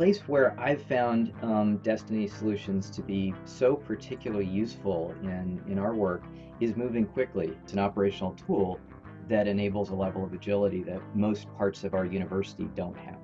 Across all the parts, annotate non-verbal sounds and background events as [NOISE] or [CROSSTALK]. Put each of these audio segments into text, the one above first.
place where I've found um, Destiny Solutions to be so particularly useful in, in our work is moving quickly. It's an operational tool that enables a level of agility that most parts of our university don't have.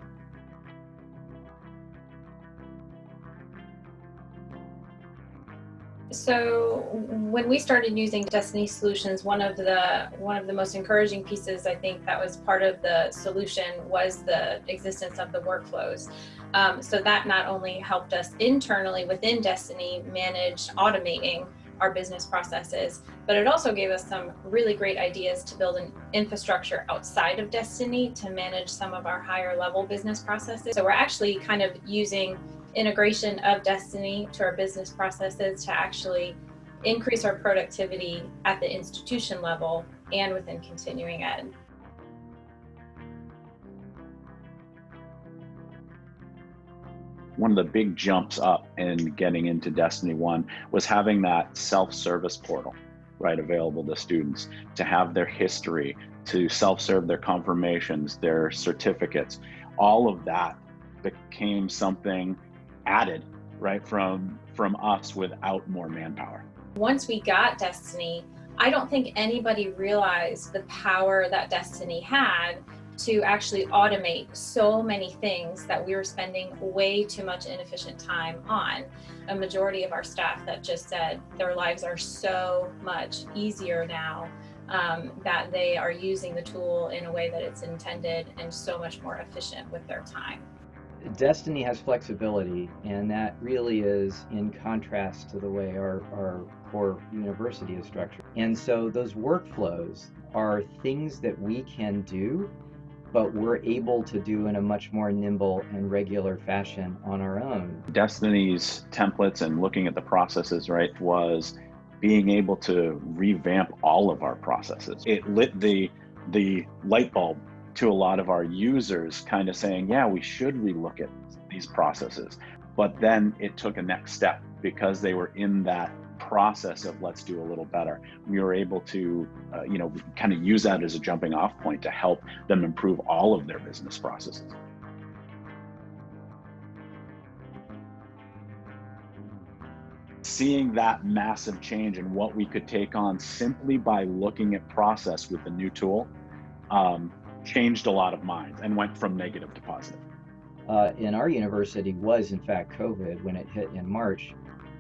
So when we started using Destiny Solutions, one of the one of the most encouraging pieces I think that was part of the solution was the existence of the workflows. Um, so that not only helped us internally within Destiny manage automating our business processes, but it also gave us some really great ideas to build an infrastructure outside of Destiny to manage some of our higher level business processes. So we're actually kind of using integration of Destiny to our business processes to actually increase our productivity at the institution level and within continuing ed. One of the big jumps up in getting into Destiny 1 was having that self-service portal, right, available to students to have their history, to self-serve their confirmations, their certificates. All of that became something added right from from us without more manpower once we got destiny i don't think anybody realized the power that destiny had to actually automate so many things that we were spending way too much inefficient time on. A majority of our staff that just said their lives are so much easier now um, that they are using the tool in a way that it's intended and so much more efficient with their time. Destiny has flexibility, and that really is in contrast to the way our, our core university is structured. And so those workflows are things that we can do, but we're able to do in a much more nimble and regular fashion on our own. Destiny's templates and looking at the processes, right, was being able to revamp all of our processes. It lit the the light bulb to a lot of our users kind of saying, yeah, we should relook at these processes. But then it took a next step because they were in that process of let's do a little better. We were able to, uh, you know, kind of use that as a jumping off point to help them improve all of their business processes. Seeing that massive change and what we could take on simply by looking at process with the new tool um, changed a lot of minds and went from negative to positive. Uh, in our university was in fact COVID when it hit in March,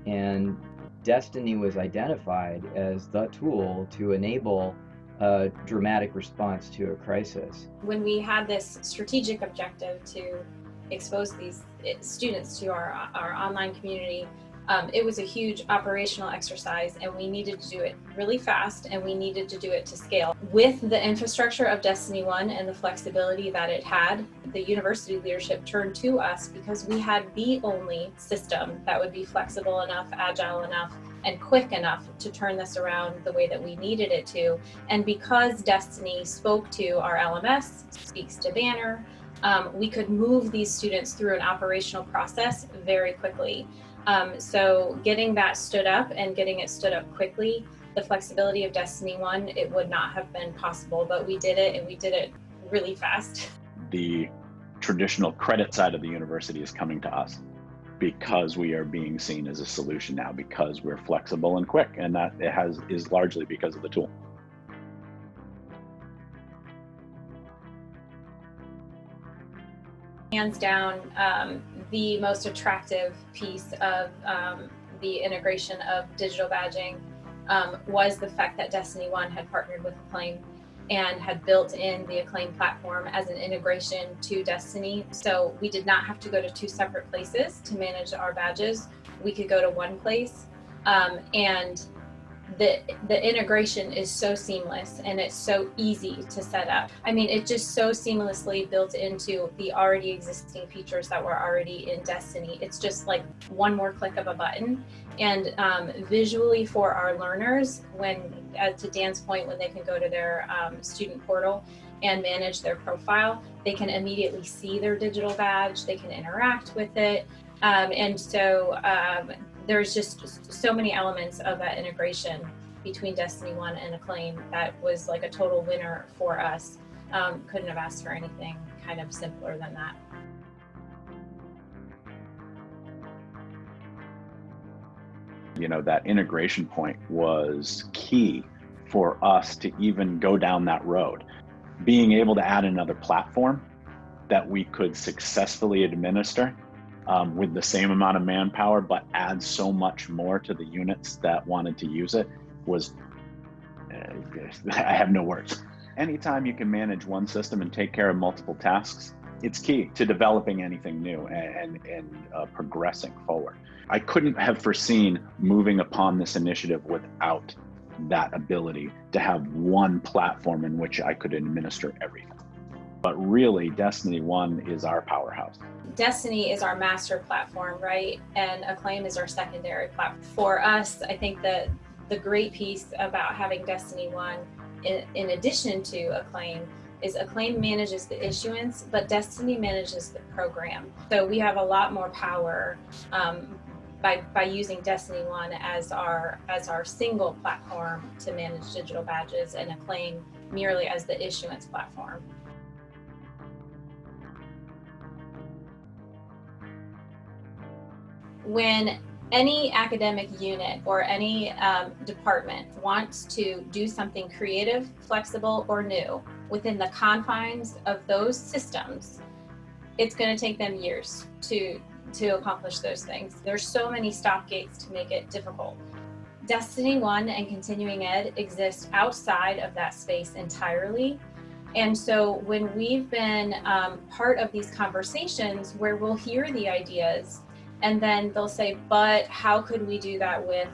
and Destiny was identified as the tool to enable a dramatic response to a crisis. When we had this strategic objective to expose these eh, students to our, our online community, um, it was a huge operational exercise and we needed to do it really fast and we needed to do it to scale. With the infrastructure of Destiny One and the flexibility that it had, the university leadership turned to us because we had the only system that would be flexible enough, agile enough, and quick enough to turn this around the way that we needed it to. And because Destiny spoke to our LMS, speaks to Banner, um, we could move these students through an operational process very quickly. Um, so getting that stood up and getting it stood up quickly, the flexibility of Destiny 1, it would not have been possible, but we did it and we did it really fast. The traditional credit side of the university is coming to us because we are being seen as a solution now because we're flexible and quick and that it has is largely because of the tool. Hands down, um, the most attractive piece of um, the integration of digital badging um, was the fact that Destiny One had partnered with Acclaim and had built in the Acclaim platform as an integration to Destiny. So we did not have to go to two separate places to manage our badges. We could go to one place um, and the the integration is so seamless and it's so easy to set up. I mean, it just so seamlessly built into the already existing features that were already in Destiny. It's just like one more click of a button. And um, visually for our learners, when uh, to Dan's point, when they can go to their um, student portal and manage their profile, they can immediately see their digital badge, they can interact with it. Um, and so um, there's just so many elements of that integration between Destiny 1 and Acclaim that was like a total winner for us. Um, couldn't have asked for anything kind of simpler than that. You know, that integration point was key for us to even go down that road. Being able to add another platform that we could successfully administer um, with the same amount of manpower, but add so much more to the units that wanted to use it was, uh, [LAUGHS] I have no words. Anytime you can manage one system and take care of multiple tasks, it's key to developing anything new and, and uh, progressing forward. I couldn't have foreseen moving upon this initiative without that ability to have one platform in which I could administer everything. But really, Destiny One is our powerhouse. Destiny is our master platform, right? And Acclaim is our secondary platform. For us, I think that the great piece about having Destiny One, in, in addition to Acclaim, is Acclaim manages the issuance, but Destiny manages the program. So we have a lot more power um, by, by using Destiny One as our as our single platform to manage digital badges and Acclaim merely as the issuance platform. When any academic unit or any um, department wants to do something creative, flexible, or new within the confines of those systems, it's going to take them years to to accomplish those things. There's so many stop gates to make it difficult. Destiny One and Continuing Ed exist outside of that space entirely. And so when we've been um, part of these conversations where we'll hear the ideas and then they'll say, but how could we do that with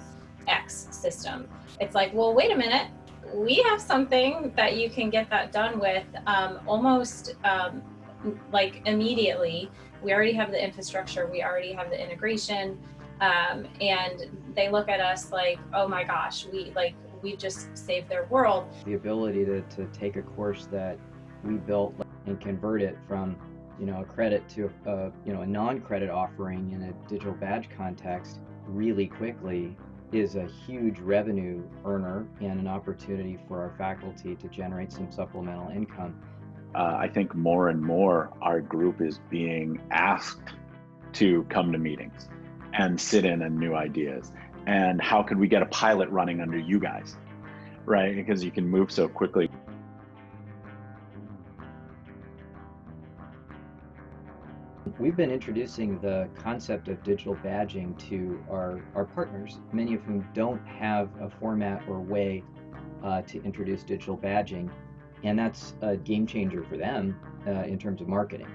X system? It's like, well, wait a minute. We have something that you can get that done with um, almost um, like immediately we already have the infrastructure, we already have the integration, um, and they look at us like, oh my gosh, we like we just saved their world. The ability to, to take a course that we built and convert it from you know a credit to a you know a non-credit offering in a digital badge context really quickly is a huge revenue earner and an opportunity for our faculty to generate some supplemental income uh, I think more and more our group is being asked to come to meetings and sit in on new ideas. And how could we get a pilot running under you guys? Right? Because you can move so quickly. We've been introducing the concept of digital badging to our, our partners, many of whom don't have a format or way uh, to introduce digital badging and that's a game changer for them uh, in terms of marketing.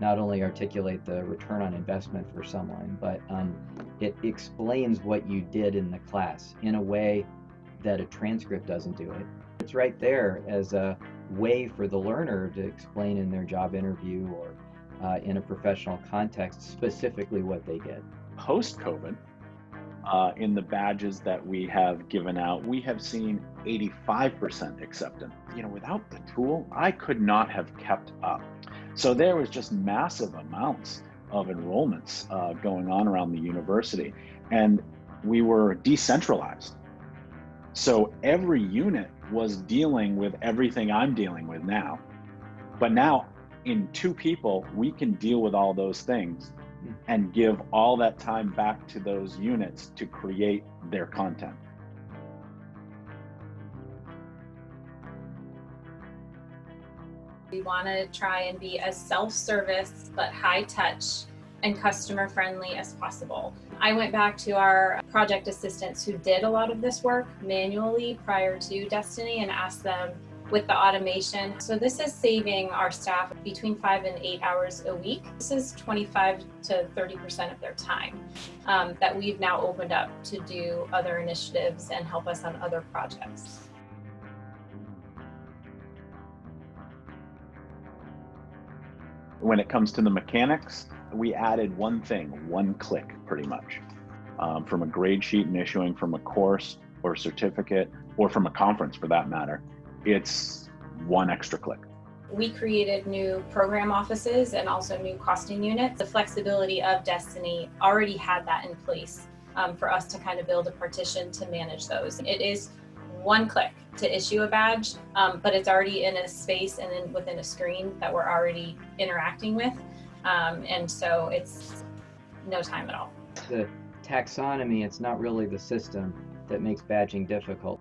Not only articulate the return on investment for someone, but um, it explains what you did in the class in a way that a transcript doesn't do it. It's right there as a way for the learner to explain in their job interview or uh, in a professional context specifically what they did. Post COVID, uh, in the badges that we have given out, we have seen 85% acceptance. You know, without the tool, I could not have kept up. So there was just massive amounts of enrollments uh, going on around the university, and we were decentralized. So every unit was dealing with everything I'm dealing with now. But now, in two people, we can deal with all those things hmm. and give all that time back to those units to create their content. We want to try and be as self-service but high-touch and customer friendly as possible. I went back to our project assistants who did a lot of this work manually prior to Destiny and asked them with the automation. So this is saving our staff between five and eight hours a week. This is 25 to 30% of their time um, that we've now opened up to do other initiatives and help us on other projects. When it comes to the mechanics, we added one thing, one click pretty much. Um, from a grade sheet and issuing from a course or certificate or from a conference for that matter it's one extra click. We created new program offices and also new costing units. The flexibility of Destiny already had that in place um, for us to kind of build a partition to manage those. It is one click to issue a badge, um, but it's already in a space and then within a screen that we're already interacting with. Um, and so it's no time at all. The taxonomy, it's not really the system that makes badging difficult.